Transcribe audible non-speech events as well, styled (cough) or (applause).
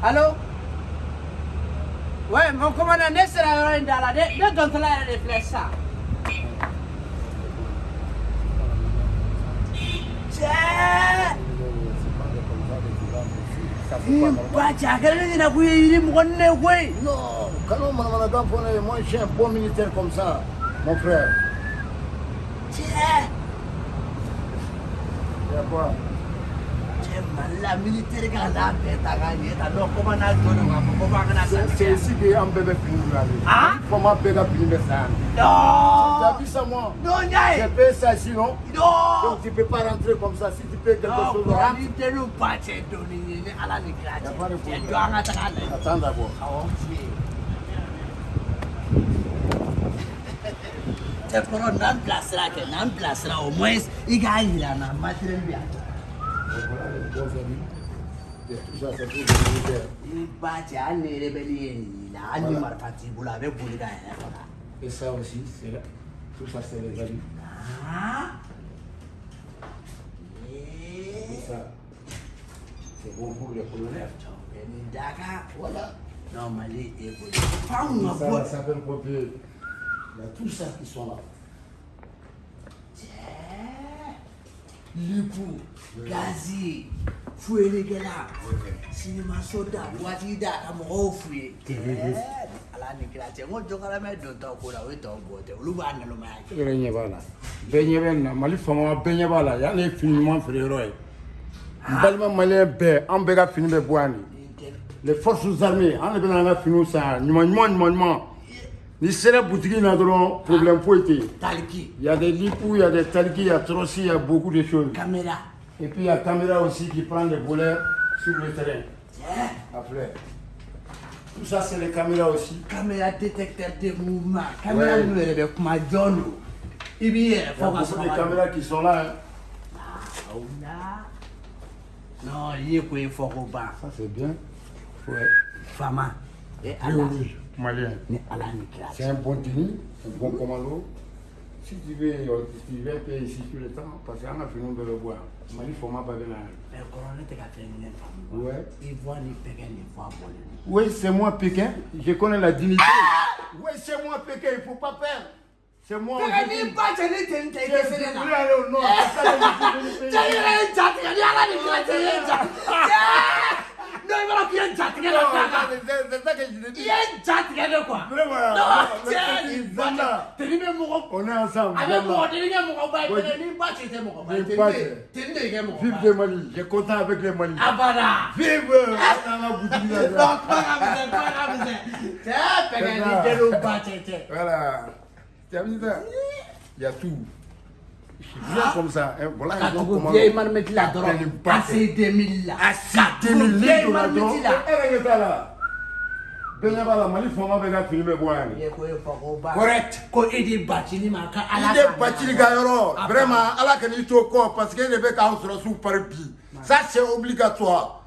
Allô? Ouais, mon commandant, ne sera yɔrɔ in da la. Ne dɔntɔla yɛrɛ de filɛ sisan. Cɛɛ! Nin ba cɛ, a kɛra ne ɲɛna ko i ye yiri mɔgɔ ni ne ye koyi. Non, moi je suis un bon militaire comme ça, mon frère. Cɛɛ! Il y a quoi? La militaire ka n'a bɛɛ ta k'a ɲɛ ta. Non, commandant jɔlen k'a fɔ ko f'a kana C'est sa c'est ici qu'un bébé finit de aller. Ah Comment ça Tu as Non! vu ça, moi? Non, J'ai Ndiaye! payé ça ici, non Non! Donc tu peux pas rentrer comme ça. Si tu payes quelque Non, chose, ko rentre. ni teri ba cɛ dɔɔni ye ni ala ni kira Y a cɛ. pas de Cɛ problème. jɔ an ka taga lajɛ. Attends d'abord. Awɔ, fi ye. Cɛ kɔrɔ n'an bilasira kɛ n'an bilasira au moins i k'a yira n na matériel bɛ yan. Voilà les bons amis. Et ça, aussi, c'est là. Tout ça, c'est les amis. Ah! Eh, c'est bon pour les colonels. Voilà. Non, e ka Ça, ça s'appelle copier. Il y a tout ça qui sont là. Likou, Gazi, fwe lege la, sinima soda, wati da, kama ofwe. Eh, ala nikila te, ngon toka la me don ta kola, we ta go te, ulu ba nalo ma yake. Yere nye bala, be nye be na, mali fama ma be nye bala, ya ne fini man fere roye. Ah. Mbalima malien be, an be ka fini be bwani. Le forces armées, an le be na la fini sa, nyuma nyuma nyuma nyuma. Ni sera butigi in na dɔrɔn problème foyi tɛ yen taliki il y a des lipous il y a des taliki il y a trossi il y a beaucoup de choses. Kamera et puis il y a caméra aussi qui prend des volets sur le terrain. Cɛ après. Tout ça c'est les caméras aussi. Kamera détecteur de mouvement. Kamera minnu yɛrɛ bɛ kuma jɔn don i b'i yɛrɛ il y a beaucoup de caméras qui sont là hein. la non i ye ko ye fɔ ko ban ça c'est bien. Ouais. Fama e oui ala oui malien ni ala ni kira C'est un bon tenue, un bon commando. Si tu veux, euh, tu payer ici tout le temps, parce qu'on a fini de le voir. Mali pas Ouais. ni voix bɔlen don Oui, c'est moi Pékin. Je connais la dignité. Oui, c'est moi Pékin, il ne faut pas perdre. C'est moi. i Je suis (laughs) venu payer. cɛ yɛrɛ ye jatigɛ ni ala ni kira cɛ i ye ja n'o i b'a dɔn k'i ye jatigɛ de Non, quoi non, que je te i ye de cɛ ba teni bɛ mɔgɔ est ensemble. a bɛ mɔgɔ teni kɛ mɔgɔ ba ye Ouais. pɛgɛ ni ba cɛ tɛ mɔgɔ ba ye Ni teni ba de teni de kɛ Vive ye Mali. J'ai content avec les Mali. abada Vive euh, dans la boutique là. non kuma ka misɛn kuma ka misɛn cɛ pɛgɛ ni jeliw ba cɛ tɛ Voilà. Je comme ça. hein. Voilà ka un bon tugu commando. vieille marmite la Appelle dɔrɔn une batte. AC 2000 la À 6 ka tugu 2000 vieille litres là, donc. marmite la Eh, regarde là. Bɛɛ b'a la Mali faama bɛ ka fini bɛ bɔ yan de. ye ko ye fɔ ko ba Correct. ko e de bacili ma ka ala I tɛ bacili ka yɔrɔ. Vraiment, Ala ka n'i to kɔ parce que e de bɛ k'an sɔrɔ su pari bi. Ça c'est obligatoire.